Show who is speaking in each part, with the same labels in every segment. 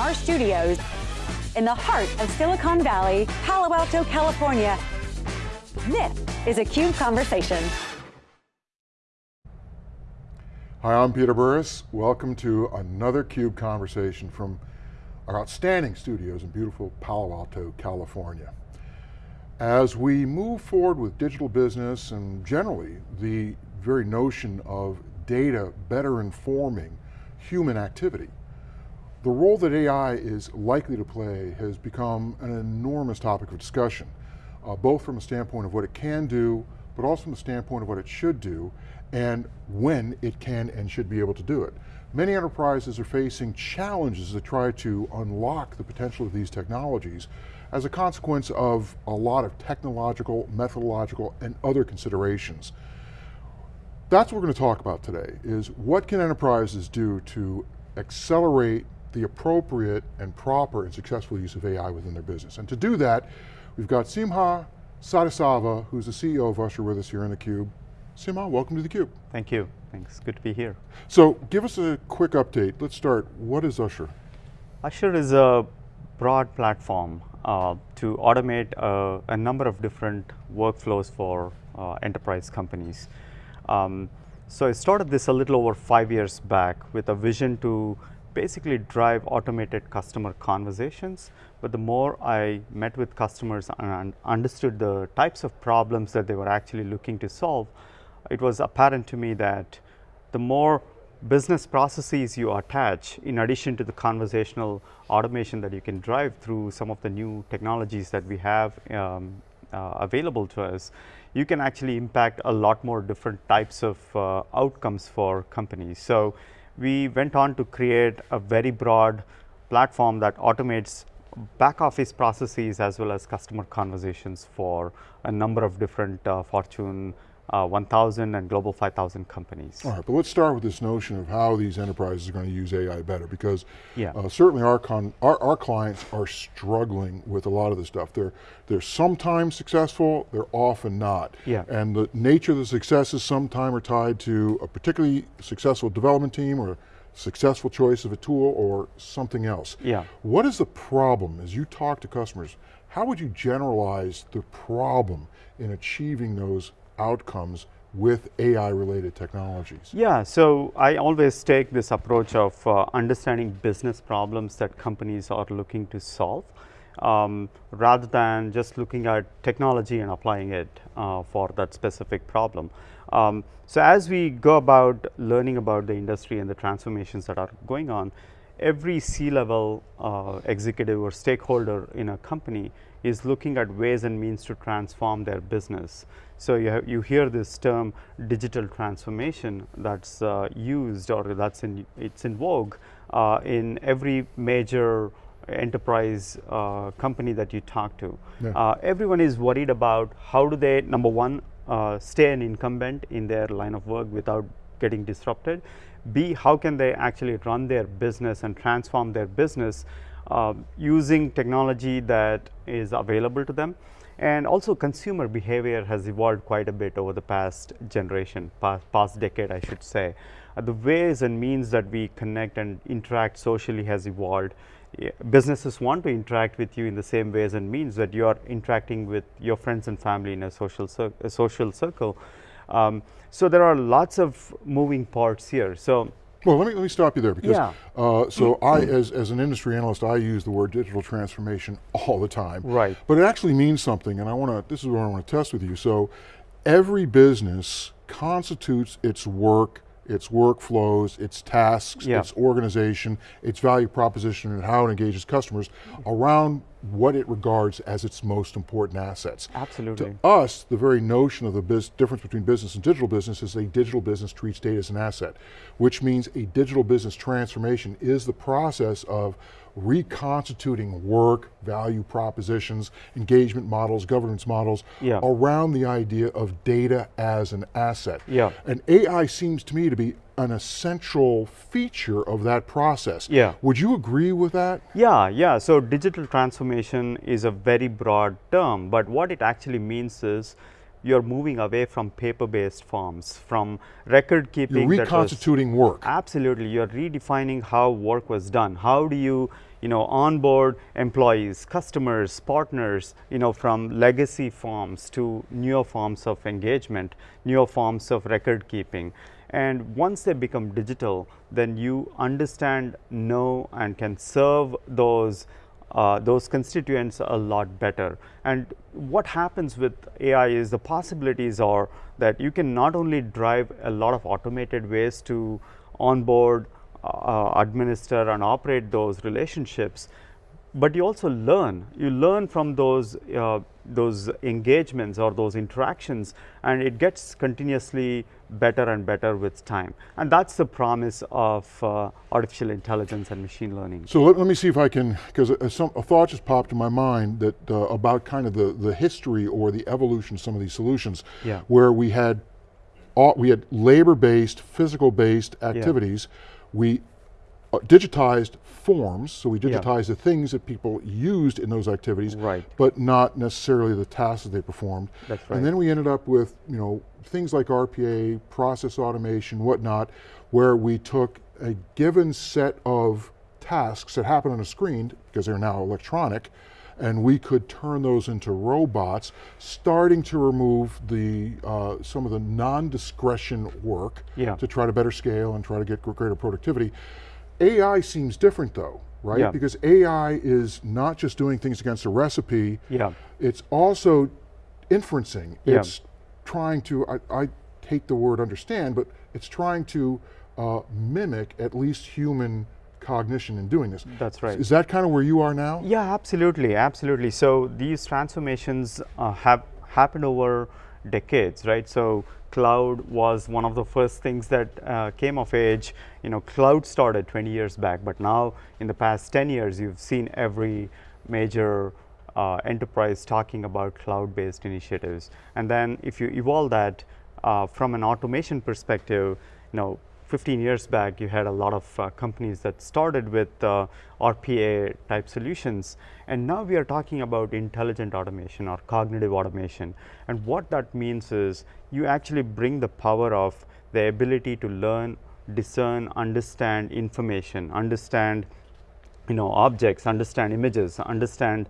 Speaker 1: our studios in the heart of Silicon Valley, Palo Alto, California. This is a CUBE Conversation.
Speaker 2: Hi, I'm Peter Burris. Welcome to another CUBE Conversation from our outstanding studios in beautiful Palo Alto, California. As we move forward with digital business and generally the very notion of data better informing human activity, the role that AI is likely to play has become an enormous topic of discussion, uh, both from a standpoint of what it can do, but also from the standpoint of what it should do, and when it can and should be able to do it. Many enterprises are facing challenges to try to unlock the potential of these technologies as a consequence of a lot of technological, methodological, and other considerations. That's what we're going to talk about today, is what can enterprises do to accelerate the appropriate and proper and successful use of AI within their business. And to do that, we've got Simha Sadasiva, who's the CEO of Ushur with us here in theCUBE. Simha, welcome to theCUBE.
Speaker 3: Thank you, thanks, good to be here.
Speaker 2: So give us a quick update. Let's start, what is Ushur?
Speaker 3: Ushur is a broad platform uh, to automate uh, a number of different workflows for uh, enterprise companies. Um, so I started this a little over five years back with a vision to basically drive automated customer conversations. But the more I met with customers and understood the types of problems that they were actually looking to solve, it was apparent to me that the more business processes you attach in addition to the conversational automation that you can drive through some of the new technologies that we have um, uh, available to us, you can actually impact a lot more different types of uh, outcomes for companies. So we went on to create a very broad platform that automates back office processes as well as customer conversations for a number of different uh, Fortune uh, 1000 and global 5000 companies.
Speaker 2: All right, but let's start with this notion of how these enterprises are going to use AI better because yeah. uh, certainly our, con our, our, clients are struggling with a lot of this stuff. They're, they're sometimes successful, they're often not.
Speaker 3: Yeah.
Speaker 2: And the nature of the successes sometimes are tied to a particularly successful development team or successful choice of a tool or something else.
Speaker 3: Yeah.
Speaker 2: What is the problem as you talk to customers? How would you generalize the problem in achieving those outcomes with AI related technologies?
Speaker 3: Yeah, so I always take this approach of uh, understanding business problems that companies are looking to solve um, rather than just looking at technology and applying it uh, for that specific problem. Um, so as we go about learning about the industry and the transformations that are going on, every C-level uh, executive or stakeholder in a company is looking at ways and means to transform their business. So you, you hear this term digital transformation that's uh, used or that's in, it's in vogue uh, in every major enterprise uh, company that you talk to. Yeah. Uh, everyone is worried about how do they, number one, uh, stay an incumbent in their line of work without getting disrupted. B, how can they actually run their business and transform their business uh, using technology that is available to them. And also consumer behavior has evolved quite a bit over the past generation, past, past decade I should say. Uh, the ways and means that we connect and interact socially has evolved. businesses want to interact with you in the same ways and means that you are interacting with your friends and family in a social, a social circle. Um, so there are lots of moving parts here. So
Speaker 2: well, let me, let me stop you there because, yeah. uh, so I, as, as an industry analyst, I use the word digital transformation all the time.
Speaker 3: Right.
Speaker 2: But it actually means something and I want to, this is what I want to test with you. So every business constitutes its work its workflows, its tasks, yeah. its organization, its value proposition, and how it engages customers around what it regards as its most important assets.
Speaker 3: Absolutely.
Speaker 2: To us, the very notion of the difference between business and digital business is a digital business treats data as an asset, which means a digital business transformation is the process of reconstituting work, value propositions, engagement models, governance models yeah. around the idea of data as an asset.
Speaker 3: Yeah.
Speaker 2: And AI seems to me to be an essential feature of that process.
Speaker 3: Yeah.
Speaker 2: Would you agree with that?
Speaker 3: Yeah, yeah. So digital transformation is a very broad term, but what it actually means is you're moving away from paper-based forms, from record keeping.
Speaker 2: You're reconstituting work.
Speaker 3: Absolutely, you're redefining how work was done. How do you, you know, onboard employees, customers, partners, you know, from legacy forms to newer forms of engagement, newer forms of record keeping. And once they become digital, then you understand, know, and can serve those uh, those constituents a lot better. And what happens with AI is the possibilities are that you can not only drive a lot of automated ways to onboard, uh, administer and operate those relationships, but you also learn. You learn from those uh, those engagements or those interactions, and it gets continuously better and better with time. And that's the promise of uh, artificial intelligence and machine learning.
Speaker 2: So let, let me see if I can, because a, a, thought just popped in my mind that uh, about kind of the the history or the evolution of some of these solutions,
Speaker 3: yeah.
Speaker 2: where we had all, we had labor-based, physical-based activities. Yeah. We digitized forms, so we digitized yeah. the things that people used in those activities,
Speaker 3: right.
Speaker 2: but not necessarily the tasks that they performed.
Speaker 3: That's right.
Speaker 2: And then we ended up with, you know, things like RPA, process automation, whatnot, where we took a given set of tasks that happen on a screen, because they're now electronic, and we could turn those into robots, starting to remove the uh, some of the non-discretion work
Speaker 3: yeah.
Speaker 2: to try to better scale and try to get greater productivity. AI seems different though, right?
Speaker 3: Yeah.
Speaker 2: Because AI is not just doing things against a recipe,
Speaker 3: yeah.
Speaker 2: it's also inferencing.
Speaker 3: Yeah.
Speaker 2: It's trying to, I, I, hate the word understand, but it's trying to uh, mimic at least human cognition in doing this.
Speaker 3: That's right.
Speaker 2: Is that kind of where you are now?
Speaker 3: Yeah, absolutely, absolutely. So these transformations uh, have happened over decades, right? So cloud was one of the first things that uh, came of age. You know, cloud started 20 years back, but now in the past 10 years, you've seen every major uh, enterprise talking about cloud-based initiatives. And then if you evolve that uh, from an automation perspective, you know, 15 years back, you had a lot of uh, companies that started with uh, RPA type solutions. And now we are talking about intelligent automation or cognitive automation. And what that means is you actually bring the power of the ability to learn, discern, understand information, understand you know, objects, understand images, understand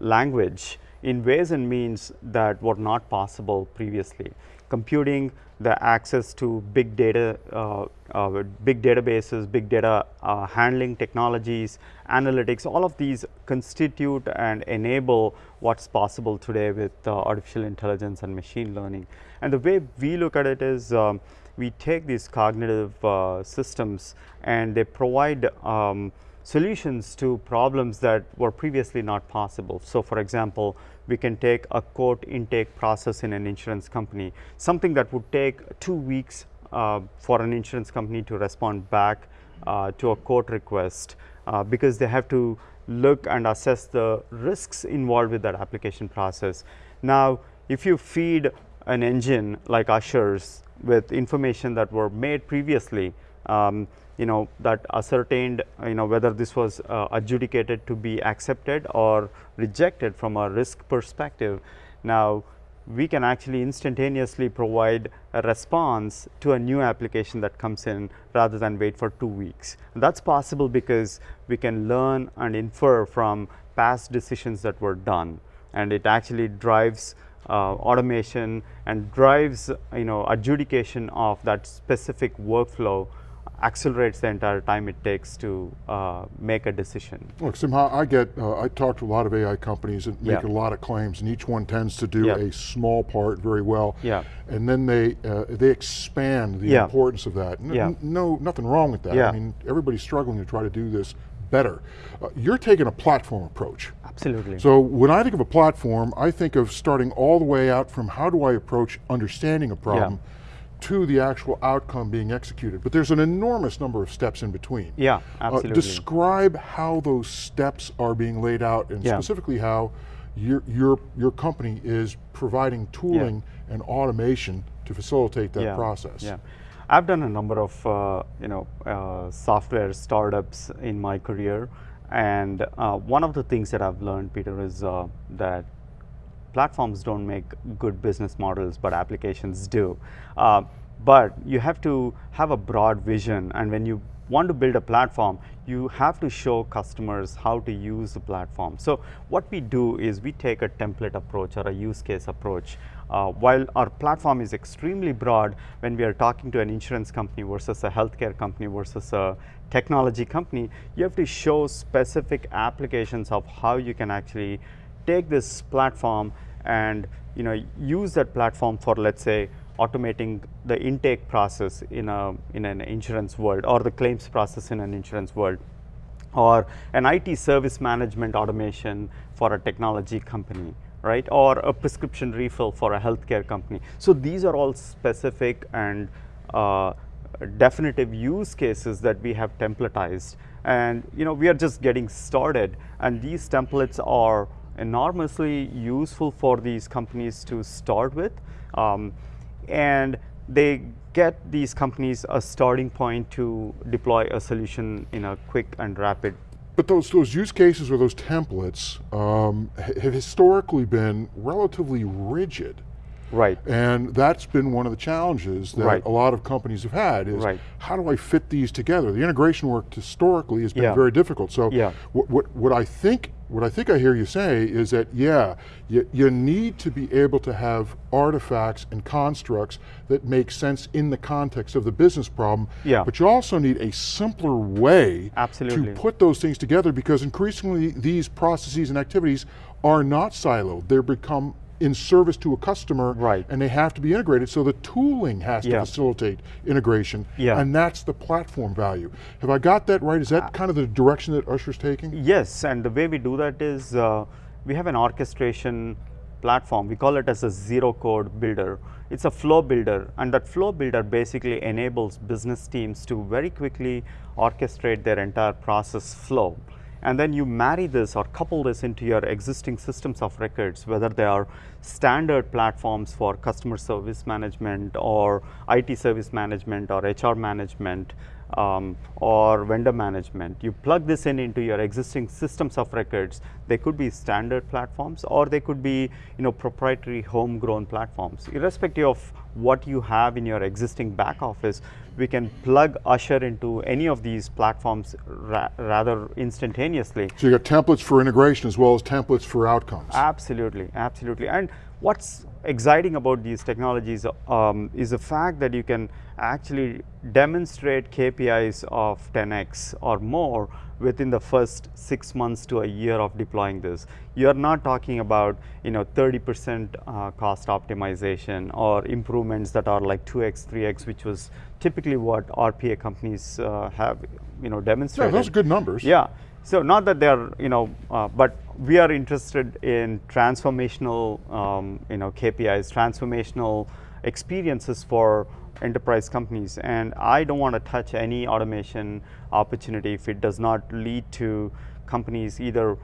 Speaker 3: language in ways and means that were not possible previously. Computing the access to big data, uh, uh, big databases, big data uh, handling technologies, analytics, all of these constitute and enable what's possible today with uh, artificial intelligence and machine learning. And the way we look at it is um, we take these cognitive uh, systems and they provide um, solutions to problems that were previously not possible. So, for example, we can take a quote intake process in an insurance company, something that would take two weeks uh, for an insurance company to respond back uh, to a quote request uh, because they have to look and assess the risks involved with that application process. Now, if you feed an engine like Ushur's with information that were made previously, um, you know that ascertained you know whether this was uh, adjudicated to be accepted or rejected from a risk perspective. Now we can actually instantaneously provide a response to a new application that comes in rather than wait for two weeks. And that's possible because we can learn and infer from past decisions that were done and it actually drives uh, automation and drives you know adjudication of that specific workflow accelerates the entire time it takes to uh, make a decision.
Speaker 2: Look, Simha, I get, uh, I talk to a lot of AI companies and make
Speaker 3: yeah.
Speaker 2: a lot of claims and each one tends to do
Speaker 3: yeah.
Speaker 2: a small part very well.
Speaker 3: Yeah.
Speaker 2: And then they uh, they expand the
Speaker 3: yeah.
Speaker 2: importance of that. N
Speaker 3: yeah.
Speaker 2: No, nothing wrong with that.
Speaker 3: Yeah.
Speaker 2: I mean, everybody's struggling to try to do this better. Uh, you're taking a platform approach.
Speaker 3: Absolutely.
Speaker 2: So when I think of a platform, I think of starting all the way out from how do I approach understanding a problem to the actual outcome being executed. But there's an enormous number of steps in between.
Speaker 3: Yeah,
Speaker 2: Uh,
Speaker 3: absolutely.
Speaker 2: describe how those steps are being laid out and
Speaker 3: Yeah.
Speaker 2: specifically how your, your, your company is providing tooling and automation to facilitate that
Speaker 3: yeah.
Speaker 2: process.
Speaker 3: Yeah. I've done a number of uh, you know uh, software startups in my career, and uh, one of the things that I've learned, Peter, is uh, that platforms don't make good business models, but applications do. Uh, but you have to have a broad vision, and when you want to build a platform, you have to show customers how to use the platform. So what we do is we take a template approach or a use case approach. Uh, while our platform is extremely broad, when we are talking to an insurance company versus a healthcare company versus a technology company, you have to show specific applications of how you can actually take this platform and you know use that platform for let's say automating the intake process in a in an insurance world or the claims process in an insurance world or an IT service management automation for a technology company right? Or a prescription refill for a healthcare company. So these are all specific and uh, definitive use cases that we have templatized. And you know we are just getting started. And these templates are enormously useful for these companies to start with um, and they get these companies a starting point to deploy a solution in a quick and rapid
Speaker 2: but those, those use cases or those templates um, have historically been relatively rigid.
Speaker 3: Right.
Speaker 2: And that's been one of the challenges that
Speaker 3: right.
Speaker 2: a lot of companies have had is
Speaker 3: right.
Speaker 2: how do I fit these together? The integration work historically has been
Speaker 3: yeah.
Speaker 2: very difficult. So
Speaker 3: yeah.
Speaker 2: what, what, what I think what I think I hear you say is that, yeah, you, you need to be able to have artifacts and constructs that make sense in the context of the business problem,
Speaker 3: yeah.
Speaker 2: but you also need a simpler way
Speaker 3: Absolutely.
Speaker 2: to put those things together because increasingly these processes and activities are not siloed. They're become in service to a customer
Speaker 3: right.
Speaker 2: and they have to be integrated so the tooling has
Speaker 3: yeah.
Speaker 2: to facilitate integration
Speaker 3: yeah.
Speaker 2: and that's the platform value. Have I got that right? Is that uh, kind of the direction that Ushur's taking?
Speaker 3: Yes, and the way we do that is uh, we have an orchestration platform. We call it as a zero code builder. It's a flow builder and that flow builder basically enables business teams to very quickly orchestrate their entire process flow and then you marry this or couple this into your existing systems of records, whether they are standard platforms for customer service management or IT service management or HR management um, or vendor management. You plug this in into your existing systems of records. They could be standard platforms or they could be you know, proprietary homegrown platforms. Irrespective of what you have in your existing back office, we can plug Ushur into any of these platforms ra rather instantaneously.
Speaker 2: So you got templates for integration as well as templates for outcomes.
Speaker 3: Absolutely, absolutely. And what's exciting about these technologies um, is the fact that you can actually demonstrate KPIs of 10x or more within the first six months to a year of deploying this. You're not talking about you know 30% uh, cost optimization or improvements that are like 2x, 3x, which was typically what RPA companies uh, have you know demonstrated.
Speaker 2: Yeah, those are good numbers.
Speaker 3: Yeah. So not that they're, you know, uh, but we are interested in transformational, um, you know, KPIs, transformational experiences for enterprise companies. And I don't want to touch any automation opportunity if it does not lead to companies either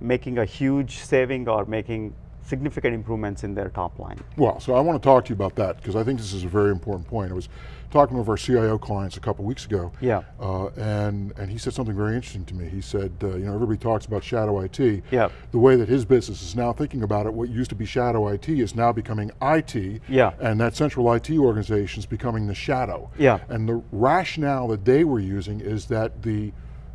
Speaker 3: making a huge saving or making significant improvements in their top line.
Speaker 2: Well, so I want to talk to you about that because I think this is a very important point. I was talking with our CIO clients a couple weeks ago,
Speaker 3: yeah,
Speaker 2: uh, and and he said something very interesting to me. He said, uh, you know, everybody talks about shadow IT.
Speaker 3: Yeah.
Speaker 2: The way that his business is now thinking about it, what used to be shadow IT is now becoming IT.
Speaker 3: Yeah.
Speaker 2: And that central IT organization is becoming the shadow.
Speaker 3: Yeah.
Speaker 2: And the rationale that they were using is that the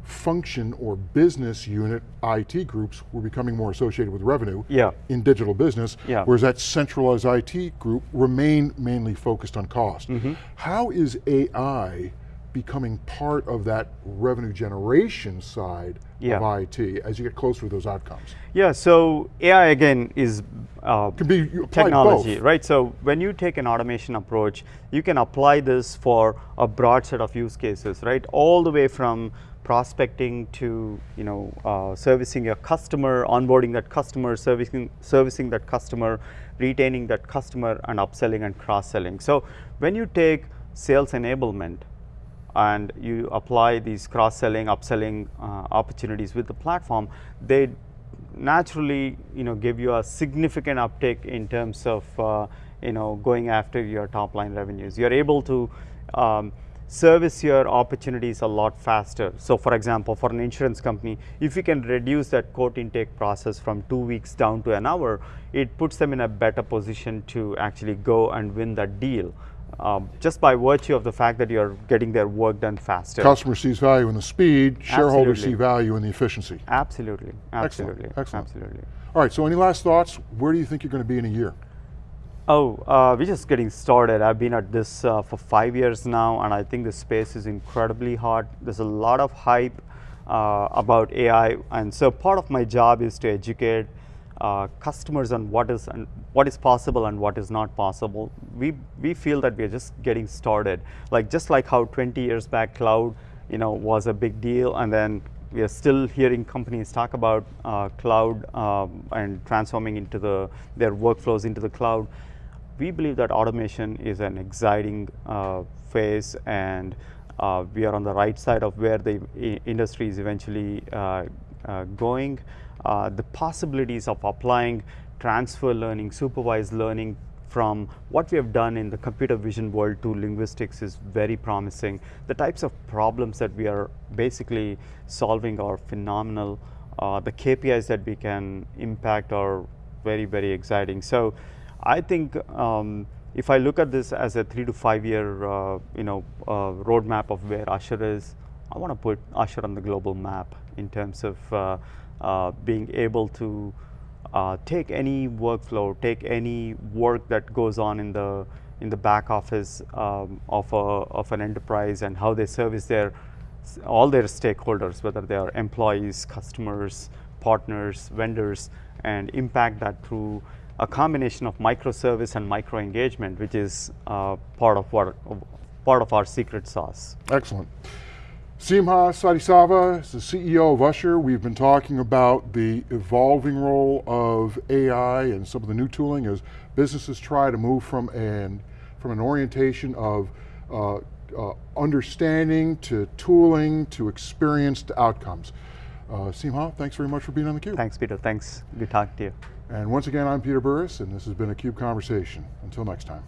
Speaker 2: function or business unit IT groups were becoming more associated with revenue
Speaker 3: yeah.
Speaker 2: in digital business,
Speaker 3: yeah.
Speaker 2: whereas that centralized IT group remained mainly focused on cost.
Speaker 3: Mm -hmm.
Speaker 2: How is AI becoming part of that revenue generation side
Speaker 3: yeah.
Speaker 2: of IT as you get closer to those outcomes?
Speaker 3: Yeah, so AI again is uh,
Speaker 2: can be
Speaker 3: technology,
Speaker 2: both.
Speaker 3: right? So when you take an automation approach, you can apply this for a broad set of use cases, right? All the way from prospecting to you know uh, servicing your customer, onboarding that customer, servicing servicing that customer, retaining that customer, and upselling and cross-selling. So when you take sales enablement and you apply these cross-selling, upselling uh, opportunities with the platform, they naturally you know give you a significant uptick in terms of uh, you know going after your top line revenues. You're able to um, service your opportunities a lot faster. So for example, for an insurance company, if you can reduce that quote intake process from two weeks down to an hour, it puts them in a better position to actually go and win that deal. Um, just by virtue of the fact that you're getting their work done faster.
Speaker 2: Customer sees value in the speed, shareholders
Speaker 3: Absolutely.
Speaker 2: see value in the efficiency.
Speaker 3: Absolutely,
Speaker 2: Excellent,
Speaker 3: absolutely,
Speaker 2: excellent.
Speaker 3: absolutely.
Speaker 2: All right, so any last thoughts? Where do you think you're going to be in a year?
Speaker 3: Oh, uh, we're just getting started. I've been at this uh, for five years now, and I think the space is incredibly hot. There's a lot of hype uh, about AI, and so part of my job is to educate uh, customers on what is and what is possible and what is not possible. We we feel that we're just getting started. Like just like how 20 years back, cloud, you know, was a big deal, and then we are still hearing companies talk about uh, cloud um, and transforming into the their workflows into the cloud we believe that automation is an exciting uh, phase and uh, we are on the right side of where the industry is eventually uh, uh, going. Uh, the possibilities of applying transfer learning, supervised learning from what we have done in the computer vision world to linguistics is very promising. The types of problems that we are basically solving are phenomenal. Uh, the KPIs that we can impact are very, very exciting. So I think um, if I look at this as a three to five year, uh, you know, uh, roadmap of where Ushur is, I want to put Ushur on the global map in terms of uh, uh, being able to uh, take any workflow, take any work that goes on in the in the back office um, of a of an enterprise and how they service their all their stakeholders, whether they are employees, customers, partners, vendors, and impact that through a combination of microservice and micro engagement, which is uh, part of what part of our secret sauce.
Speaker 2: Excellent. Simha Sadasiva is the CEO of Ushur. We've been talking about the evolving role of AI and some of the new tooling as businesses try to move from an, from an orientation of uh, uh, understanding to tooling to experience to outcomes. Uh, Simha, thanks very much for being on theCUBE.
Speaker 3: Thanks, Peter. Thanks. Good talking to you.
Speaker 2: And once again, I'm Peter Burris, and this has been a CUBE Conversation. Until next time.